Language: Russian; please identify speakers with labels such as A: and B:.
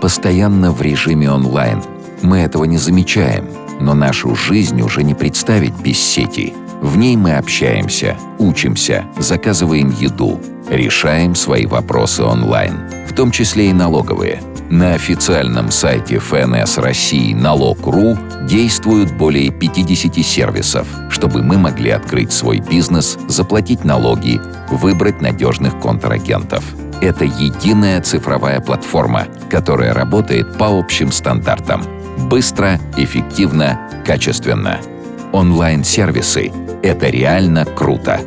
A: постоянно в режиме онлайн. Мы этого не замечаем, но нашу жизнь уже не представить без сети. В ней мы общаемся, учимся, заказываем еду, решаем свои вопросы онлайн, в том числе и налоговые. На официальном сайте ФНС России «Налог.ру» действуют более 50 сервисов, чтобы мы могли открыть свой бизнес, заплатить налоги, выбрать надежных контрагентов. Это единая цифровая платформа, которая работает по общим стандартам. Быстро, эффективно, качественно. Онлайн-сервисы — это реально круто.